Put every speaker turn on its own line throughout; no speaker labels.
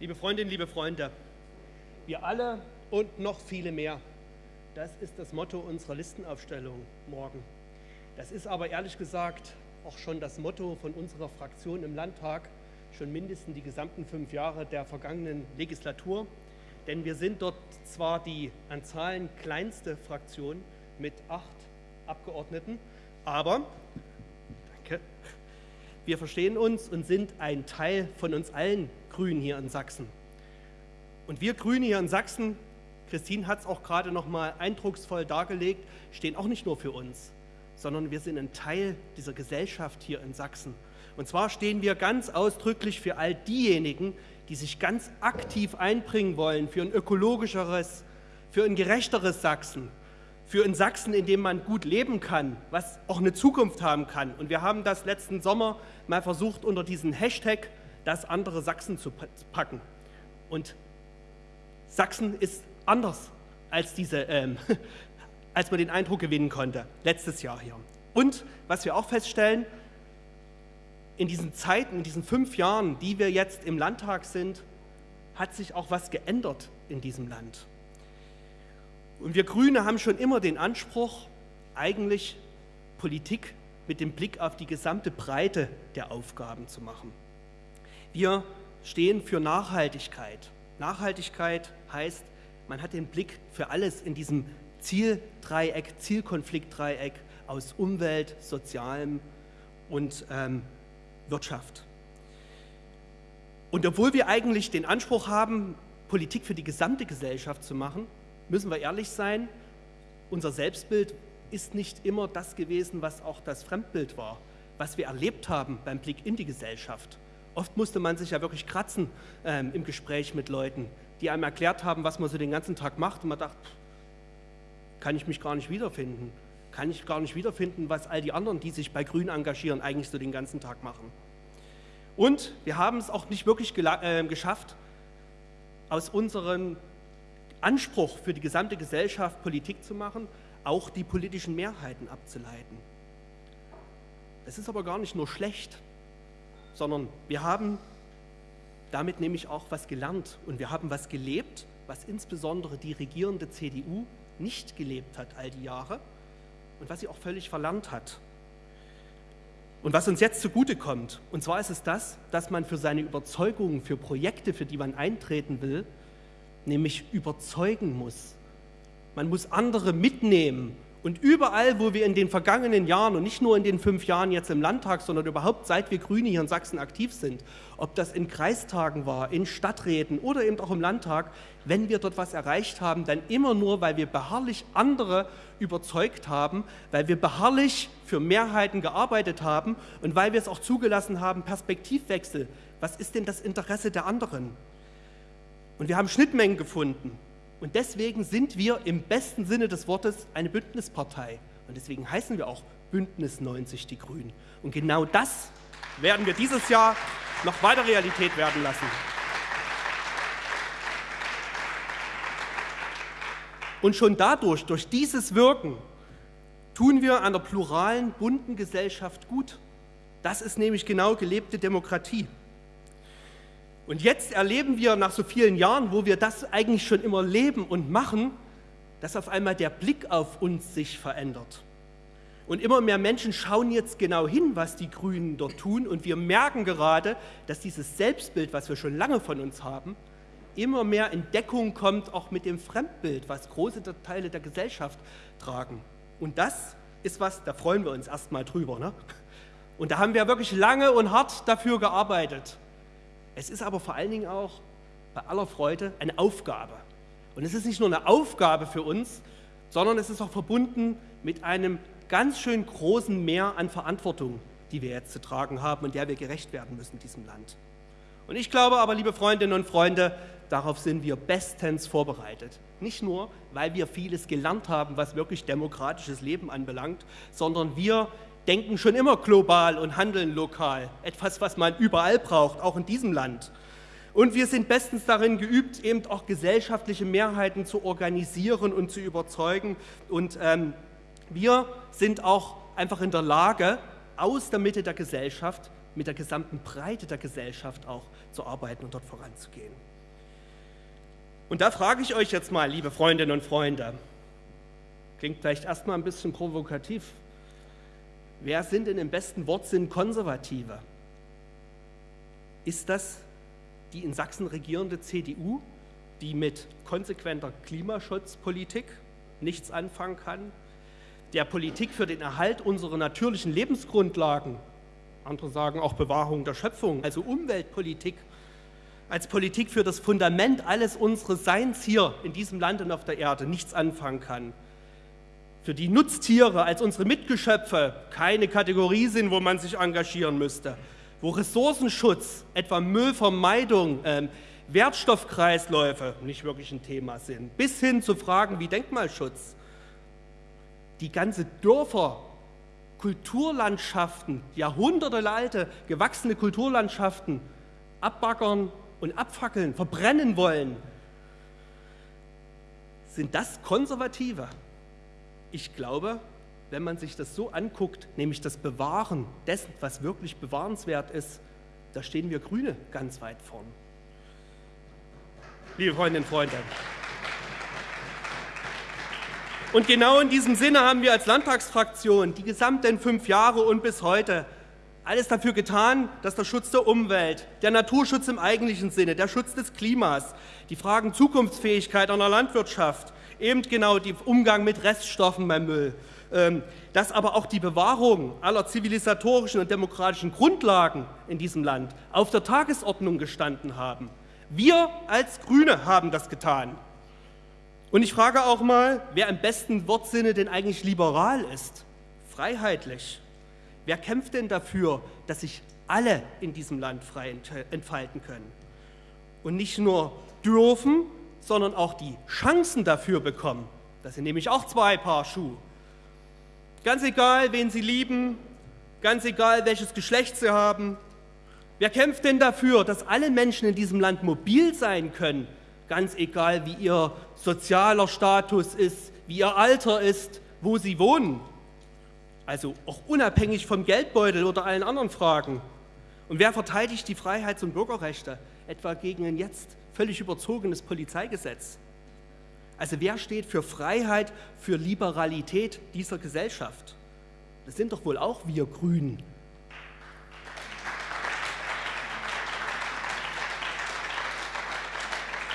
Liebe Freundinnen, liebe Freunde, wir alle und noch viele mehr, das ist das Motto unserer Listenaufstellung morgen. Das ist aber ehrlich gesagt auch schon das Motto von unserer Fraktion im Landtag, schon mindestens die gesamten fünf Jahre der vergangenen Legislatur. Denn wir sind dort zwar die an Zahlen kleinste Fraktion mit acht Abgeordneten, aber danke, wir verstehen uns und sind ein Teil von uns allen Grünen hier in Sachsen. Und wir Grüne hier in Sachsen, Christine hat es auch gerade noch mal eindrucksvoll dargelegt, stehen auch nicht nur für uns, sondern wir sind ein Teil dieser Gesellschaft hier in Sachsen. Und zwar stehen wir ganz ausdrücklich für all diejenigen, die sich ganz aktiv einbringen wollen für ein ökologischeres, für ein gerechteres Sachsen, für ein Sachsen, in dem man gut leben kann, was auch eine Zukunft haben kann. Und wir haben das letzten Sommer mal versucht, unter diesen Hashtag das andere Sachsen zu packen. Und Sachsen ist anders, als, diese, ähm, als man den Eindruck gewinnen konnte, letztes Jahr hier. Und was wir auch feststellen, in diesen Zeiten, in diesen fünf Jahren, die wir jetzt im Landtag sind, hat sich auch was geändert in diesem Land. Und wir Grüne haben schon immer den Anspruch, eigentlich Politik mit dem Blick auf die gesamte Breite der Aufgaben zu machen. Wir stehen für Nachhaltigkeit. Nachhaltigkeit heißt, man hat den Blick für alles in diesem Zieldreieck, Zielkonfliktdreieck aus Umwelt, Sozialem und ähm, Wirtschaft. Und obwohl wir eigentlich den Anspruch haben, Politik für die gesamte Gesellschaft zu machen, müssen wir ehrlich sein, unser Selbstbild ist nicht immer das gewesen, was auch das Fremdbild war, was wir erlebt haben beim Blick in die Gesellschaft. Oft musste man sich ja wirklich kratzen ähm, im Gespräch mit Leuten, die einem erklärt haben, was man so den ganzen Tag macht und man dachte, kann ich mich gar nicht wiederfinden, kann ich gar nicht wiederfinden, was all die anderen, die sich bei Grün engagieren, eigentlich so den ganzen Tag machen. Und wir haben es auch nicht wirklich äh, geschafft, aus unserem Anspruch für die gesamte Gesellschaft Politik zu machen, auch die politischen Mehrheiten abzuleiten. Das ist aber gar nicht nur schlecht, sondern wir haben damit nämlich auch was gelernt und wir haben was gelebt, was insbesondere die regierende CDU nicht gelebt hat all die Jahre und was sie auch völlig verlernt hat. Und was uns jetzt zugutekommt, und zwar ist es das, dass man für seine Überzeugungen, für Projekte, für die man eintreten will, nämlich überzeugen muss. Man muss andere mitnehmen. Und überall, wo wir in den vergangenen Jahren und nicht nur in den fünf Jahren jetzt im Landtag, sondern überhaupt seit wir Grüne hier in Sachsen aktiv sind, ob das in Kreistagen war, in Stadträten oder eben auch im Landtag, wenn wir dort was erreicht haben, dann immer nur, weil wir beharrlich andere überzeugt haben, weil wir beharrlich für Mehrheiten gearbeitet haben und weil wir es auch zugelassen haben, Perspektivwechsel. Was ist denn das Interesse der anderen? Und wir haben Schnittmengen gefunden. Und deswegen sind wir im besten Sinne des Wortes eine Bündnispartei. Und deswegen heißen wir auch Bündnis 90 Die Grünen. Und genau das werden wir dieses Jahr noch weiter Realität werden lassen. Und schon dadurch, durch dieses Wirken, tun wir einer pluralen, bunten Gesellschaft gut. Das ist nämlich genau gelebte Demokratie. Und jetzt erleben wir nach so vielen Jahren, wo wir das eigentlich schon immer leben und machen, dass auf einmal der Blick auf uns sich verändert. Und immer mehr Menschen schauen jetzt genau hin, was die Grünen dort tun. Und wir merken gerade, dass dieses Selbstbild, was wir schon lange von uns haben, immer mehr in Deckung kommt, auch mit dem Fremdbild, was große Teile der Gesellschaft tragen. Und das ist was, da freuen wir uns erstmal drüber. Ne? Und da haben wir wirklich lange und hart dafür gearbeitet. Es ist aber vor allen Dingen auch bei aller Freude eine Aufgabe. Und es ist nicht nur eine Aufgabe für uns, sondern es ist auch verbunden mit einem ganz schön großen Mehr an Verantwortung, die wir jetzt zu tragen haben und der wir gerecht werden müssen diesem Land. Und ich glaube aber, liebe Freundinnen und Freunde, darauf sind wir bestens vorbereitet. Nicht nur, weil wir vieles gelernt haben, was wirklich demokratisches Leben anbelangt, sondern wir denken schon immer global und handeln lokal. Etwas, was man überall braucht, auch in diesem Land. Und wir sind bestens darin geübt, eben auch gesellschaftliche Mehrheiten zu organisieren und zu überzeugen. Und ähm, wir sind auch einfach in der Lage, aus der Mitte der Gesellschaft mit der gesamten Breite der Gesellschaft auch zu arbeiten und dort voranzugehen. Und da frage ich euch jetzt mal, liebe Freundinnen und Freunde, klingt vielleicht erstmal ein bisschen provokativ, wer sind denn im besten Wortsinn Konservative? Ist das die in Sachsen regierende CDU, die mit konsequenter Klimaschutzpolitik nichts anfangen kann, der Politik für den Erhalt unserer natürlichen Lebensgrundlagen, andere sagen auch Bewahrung der Schöpfung, also Umweltpolitik, als Politik für das Fundament alles unseres Seins hier in diesem Land und auf der Erde nichts anfangen kann. Für die Nutztiere als unsere Mitgeschöpfe keine Kategorie sind, wo man sich engagieren müsste. Wo Ressourcenschutz, etwa Müllvermeidung, äh, Wertstoffkreisläufe nicht wirklich ein Thema sind, bis hin zu Fragen wie Denkmalschutz. Die ganze Dörfer, Kulturlandschaften, jahrhundertealte gewachsene Kulturlandschaften abbaggern und abfackeln, verbrennen wollen. Sind das Konservative? Ich glaube, wenn man sich das so anguckt, nämlich das Bewahren dessen, was wirklich bewahrenswert ist, da stehen wir Grüne ganz weit vorn liebe Freundinnen und Freunde. Und genau in diesem Sinne haben wir als Landtagsfraktion die gesamten fünf Jahre und bis heute alles dafür getan, dass der Schutz der Umwelt, der Naturschutz im eigentlichen Sinne, der Schutz des Klimas, die Fragen Zukunftsfähigkeit einer Landwirtschaft, eben genau der Umgang mit Reststoffen beim Müll, ähm, dass aber auch die Bewahrung aller zivilisatorischen und demokratischen Grundlagen in diesem Land auf der Tagesordnung gestanden haben. Wir als Grüne haben das getan. Und ich frage auch mal, wer im besten Wortsinne denn eigentlich liberal ist, freiheitlich. Wer kämpft denn dafür, dass sich alle in diesem Land frei entfalten können? Und nicht nur dürfen, sondern auch die Chancen dafür bekommen. Das sind nämlich auch zwei Paar Schuhe. Ganz egal, wen sie lieben, ganz egal, welches Geschlecht sie haben, Wer kämpft denn dafür, dass alle Menschen in diesem Land mobil sein können, ganz egal wie ihr sozialer Status ist, wie ihr Alter ist, wo sie wohnen? Also auch unabhängig vom Geldbeutel oder allen anderen Fragen. Und wer verteidigt die Freiheits- und Bürgerrechte, etwa gegen ein jetzt völlig überzogenes Polizeigesetz? Also wer steht für Freiheit, für Liberalität dieser Gesellschaft? Das sind doch wohl auch wir Grünen,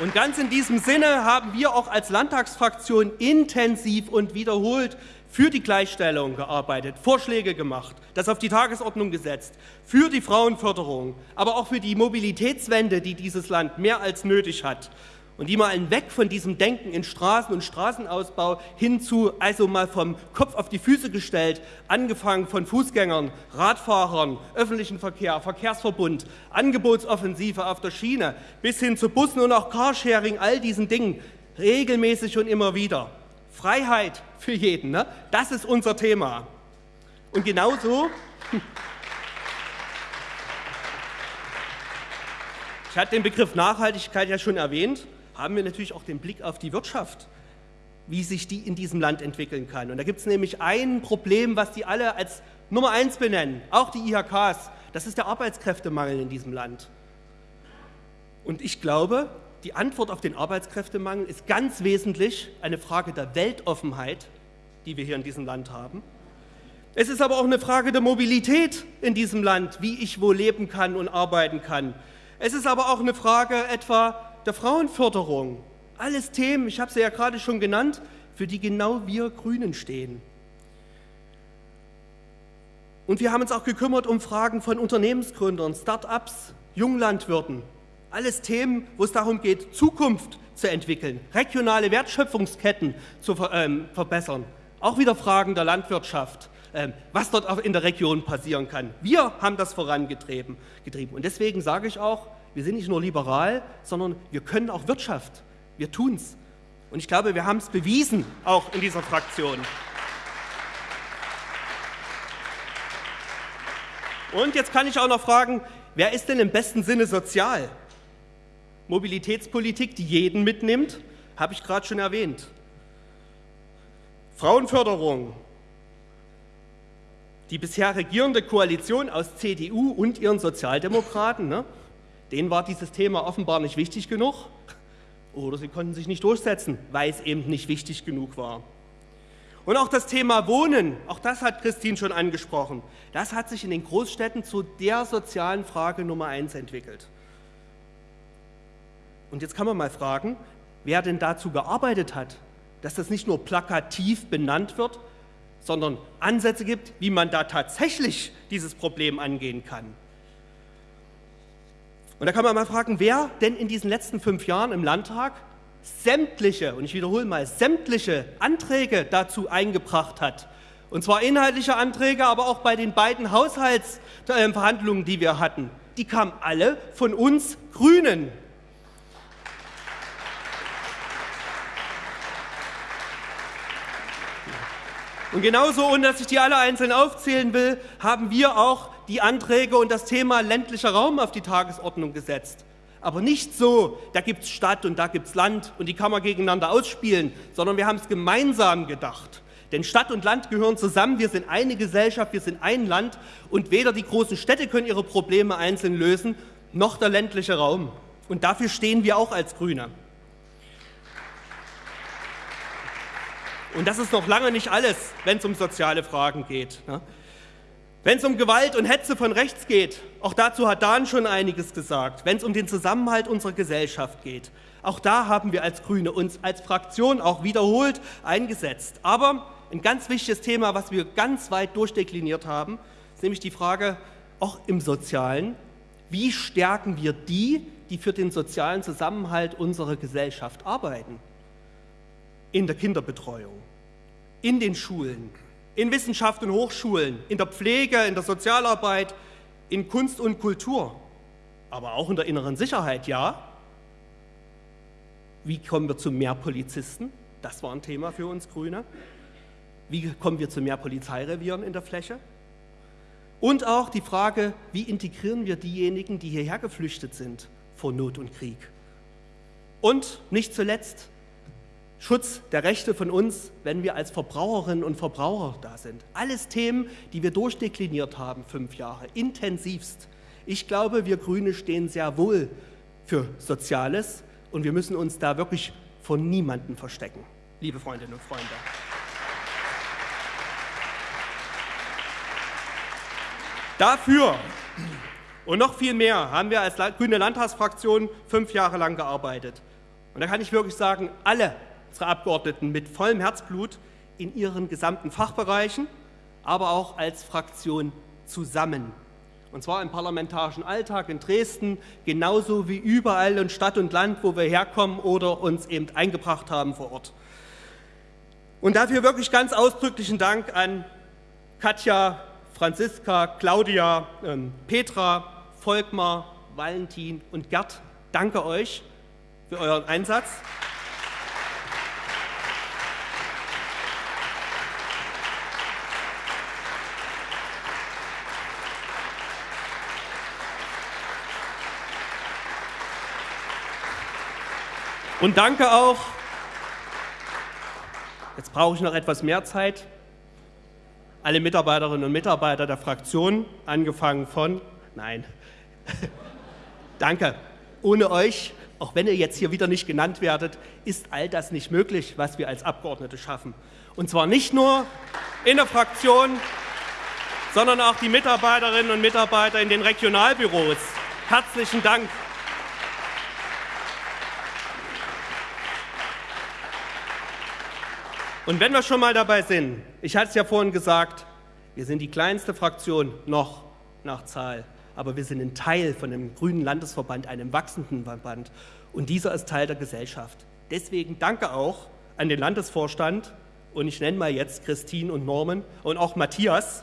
Und ganz in diesem Sinne haben wir auch als Landtagsfraktion intensiv und wiederholt für die Gleichstellung gearbeitet, Vorschläge gemacht, das auf die Tagesordnung gesetzt, für die Frauenförderung, aber auch für die Mobilitätswende, die dieses Land mehr als nötig hat und die mal Weg von diesem Denken in Straßen und Straßenausbau hin zu, also mal vom Kopf auf die Füße gestellt, angefangen von Fußgängern, Radfahrern, öffentlichen Verkehr, Verkehrsverbund, Angebotsoffensive auf der Schiene, bis hin zu Bussen und auch Carsharing, all diesen Dingen, regelmäßig und immer wieder. Freiheit für jeden, ne? das ist unser Thema. Und genauso... Ich hatte den Begriff Nachhaltigkeit ja schon erwähnt haben wir natürlich auch den Blick auf die Wirtschaft, wie sich die in diesem Land entwickeln kann. Und da gibt es nämlich ein Problem, was die alle als Nummer eins benennen, auch die IHKs, das ist der Arbeitskräftemangel in diesem Land. Und ich glaube, die Antwort auf den Arbeitskräftemangel ist ganz wesentlich eine Frage der Weltoffenheit, die wir hier in diesem Land haben. Es ist aber auch eine Frage der Mobilität in diesem Land, wie ich wo leben kann und arbeiten kann. Es ist aber auch eine Frage etwa der Frauenförderung. Alles Themen, ich habe sie ja gerade schon genannt, für die genau wir Grünen stehen. Und wir haben uns auch gekümmert um Fragen von Unternehmensgründern, Start-ups, Junglandwirten. Alles Themen, wo es darum geht, Zukunft zu entwickeln, regionale Wertschöpfungsketten zu ähm, verbessern. Auch wieder Fragen der Landwirtschaft, ähm, was dort auch in der Region passieren kann. Wir haben das vorangetrieben. Getrieben. Und deswegen sage ich auch, wir sind nicht nur liberal, sondern wir können auch Wirtschaft. Wir tun es. Und ich glaube, wir haben es bewiesen, auch in dieser Fraktion. Und jetzt kann ich auch noch fragen, wer ist denn im besten Sinne sozial? Mobilitätspolitik, die jeden mitnimmt, habe ich gerade schon erwähnt. Frauenförderung, Die bisher regierende Koalition aus CDU und ihren Sozialdemokraten, ne, denen war dieses Thema offenbar nicht wichtig genug oder sie konnten sich nicht durchsetzen, weil es eben nicht wichtig genug war. Und auch das Thema Wohnen, auch das hat Christine schon angesprochen, das hat sich in den Großstädten zu der sozialen Frage Nummer eins entwickelt. Und jetzt kann man mal fragen, wer denn dazu gearbeitet hat, dass das nicht nur plakativ benannt wird, sondern Ansätze gibt, wie man da tatsächlich dieses Problem angehen kann. Und da kann man mal fragen, wer denn in diesen letzten fünf Jahren im Landtag sämtliche, und ich wiederhole mal, sämtliche Anträge dazu eingebracht hat. Und zwar inhaltliche Anträge, aber auch bei den beiden Haushaltsverhandlungen, die wir hatten. Die kamen alle von uns Grünen. Und genauso, ohne dass ich die alle einzeln aufzählen will, haben wir auch die Anträge und das Thema ländlicher Raum auf die Tagesordnung gesetzt. Aber nicht so, da gibt es Stadt und da gibt es Land und die kann man gegeneinander ausspielen, sondern wir haben es gemeinsam gedacht. Denn Stadt und Land gehören zusammen, wir sind eine Gesellschaft, wir sind ein Land und weder die großen Städte können ihre Probleme einzeln lösen, noch der ländliche Raum. Und dafür stehen wir auch als Grüne. Und das ist noch lange nicht alles, wenn es um soziale Fragen geht. Wenn es um Gewalt und Hetze von rechts geht, auch dazu hat Dan schon einiges gesagt. Wenn es um den Zusammenhalt unserer Gesellschaft geht, auch da haben wir als Grüne uns als Fraktion auch wiederholt eingesetzt. Aber ein ganz wichtiges Thema, was wir ganz weit durchdekliniert haben, ist nämlich die Frage, auch im Sozialen, wie stärken wir die, die für den sozialen Zusammenhalt unserer Gesellschaft arbeiten? in der Kinderbetreuung, in den Schulen, in Wissenschaft und Hochschulen, in der Pflege, in der Sozialarbeit, in Kunst und Kultur, aber auch in der inneren Sicherheit, ja. Wie kommen wir zu mehr Polizisten? Das war ein Thema für uns Grüne. Wie kommen wir zu mehr Polizeirevieren in der Fläche? Und auch die Frage, wie integrieren wir diejenigen, die hierher geflüchtet sind vor Not und Krieg? Und nicht zuletzt, Schutz der Rechte von uns, wenn wir als Verbraucherinnen und Verbraucher da sind. Alles Themen, die wir durchdekliniert haben, fünf Jahre, intensivst. Ich glaube, wir Grüne stehen sehr wohl für Soziales und wir müssen uns da wirklich von niemandem verstecken, liebe Freundinnen und Freunde. Dafür und noch viel mehr haben wir als Grüne Landtagsfraktion fünf Jahre lang gearbeitet. Und da kann ich wirklich sagen, alle unsere Abgeordneten mit vollem Herzblut in ihren gesamten Fachbereichen, aber auch als Fraktion zusammen. Und zwar im parlamentarischen Alltag in Dresden, genauso wie überall in Stadt und Land, wo wir herkommen oder uns eben eingebracht haben vor Ort. Und dafür wirklich ganz ausdrücklichen Dank an Katja, Franziska, Claudia, ähm, Petra, Volkmar, Valentin und Gerd. Danke euch für euren Einsatz. Und danke auch, jetzt brauche ich noch etwas mehr Zeit, alle Mitarbeiterinnen und Mitarbeiter der Fraktion, angefangen von, nein, danke. Ohne euch, auch wenn ihr jetzt hier wieder nicht genannt werdet, ist all das nicht möglich, was wir als Abgeordnete schaffen. Und zwar nicht nur in der Fraktion, sondern auch die Mitarbeiterinnen und Mitarbeiter in den Regionalbüros. Herzlichen Dank. Und wenn wir schon mal dabei sind, ich hatte es ja vorhin gesagt, wir sind die kleinste Fraktion noch nach Zahl, aber wir sind ein Teil von einem grünen Landesverband, einem wachsenden Verband und dieser ist Teil der Gesellschaft. Deswegen danke auch an den Landesvorstand und ich nenne mal jetzt Christine und Norman und auch Matthias.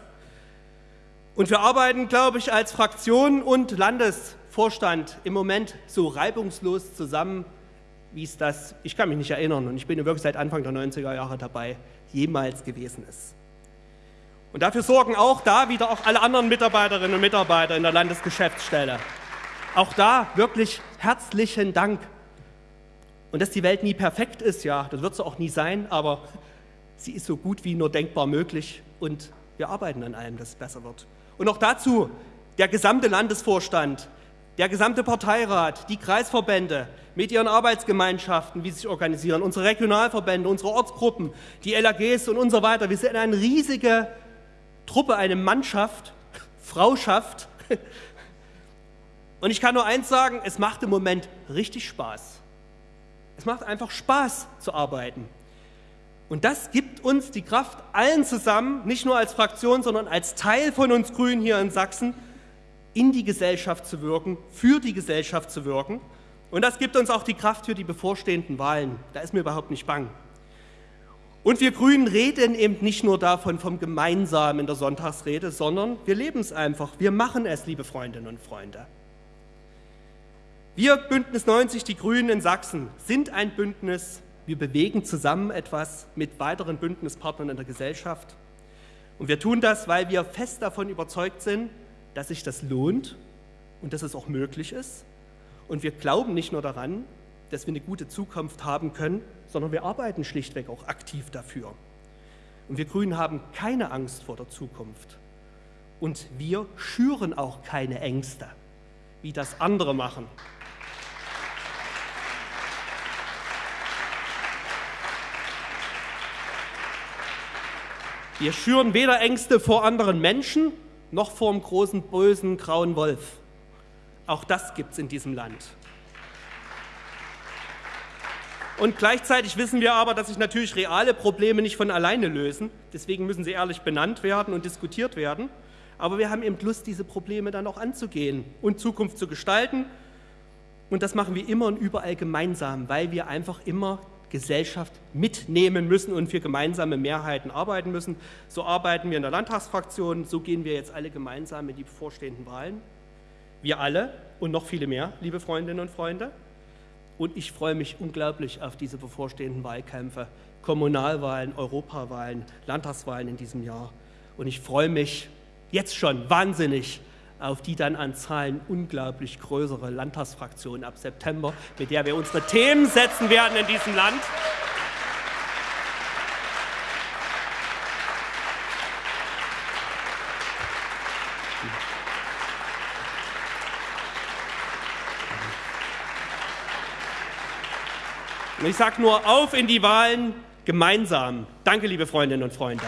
Und wir arbeiten, glaube ich, als Fraktion und Landesvorstand im Moment so reibungslos zusammen, wie es das, ich kann mich nicht erinnern und ich bin wirklich seit Anfang der 90er Jahre dabei, jemals gewesen ist. Und dafür sorgen auch da wieder auch alle anderen Mitarbeiterinnen und Mitarbeiter in der Landesgeschäftsstelle. Auch da wirklich herzlichen Dank. Und dass die Welt nie perfekt ist, ja, das wird sie auch nie sein, aber sie ist so gut wie nur denkbar möglich und Wir arbeiten an allem, dass es besser wird. Und auch dazu der gesamte Landesvorstand, der gesamte Parteirat, die Kreisverbände mit ihren Arbeitsgemeinschaften, wie sie sich organisieren, unsere Regionalverbände, unsere Ortsgruppen, die LAGs und, so weiter. Wir sind eine riesige Truppe, eine Mannschaft, Frauschaft. Und ich kann nur eins sagen, es macht im Moment richtig Spaß. Es macht einfach Spaß zu arbeiten. Und das gibt uns die Kraft, allen zusammen, nicht nur als Fraktion, sondern als Teil von uns Grünen hier in Sachsen, in die Gesellschaft zu wirken, für die Gesellschaft zu wirken. Und das gibt uns auch die Kraft für die bevorstehenden Wahlen. Da ist mir überhaupt nicht bang. Und wir Grünen reden eben nicht nur davon vom Gemeinsamen in der Sonntagsrede, sondern wir leben es einfach. Wir machen es, liebe Freundinnen und Freunde. Wir Bündnis 90, die Grünen in Sachsen, sind ein Bündnis. Wir bewegen zusammen etwas mit weiteren Bündnispartnern in der Gesellschaft. Und wir tun das, weil wir fest davon überzeugt sind, dass sich das lohnt und dass es auch möglich ist. Und wir glauben nicht nur daran, dass wir eine gute Zukunft haben können, sondern wir arbeiten schlichtweg auch aktiv dafür. Und wir Grünen haben keine Angst vor der Zukunft. Und wir schüren auch keine Ängste, wie das andere machen. Wir schüren weder Ängste vor anderen Menschen noch vor dem großen, bösen, grauen Wolf. Auch das gibt es in diesem Land. Und gleichzeitig wissen wir aber, dass sich natürlich reale Probleme nicht von alleine lösen. Deswegen müssen sie ehrlich benannt werden und diskutiert werden. Aber wir haben eben Lust, diese Probleme dann auch anzugehen und Zukunft zu gestalten. Und das machen wir immer und überall gemeinsam, weil wir einfach immer Gesellschaft mitnehmen müssen und für gemeinsame Mehrheiten arbeiten müssen. So arbeiten wir in der Landtagsfraktion, so gehen wir jetzt alle gemeinsam in die bevorstehenden Wahlen. Wir alle und noch viele mehr, liebe Freundinnen und Freunde. Und ich freue mich unglaublich auf diese bevorstehenden Wahlkämpfe, Kommunalwahlen, Europawahlen, Landtagswahlen in diesem Jahr. Und ich freue mich jetzt schon wahnsinnig auf die dann an Zahlen unglaublich größere Landtagsfraktion ab September, mit der wir unsere Themen setzen werden in diesem Land. Und ich sage nur auf in die Wahlen gemeinsam. Danke, liebe Freundinnen und Freunde.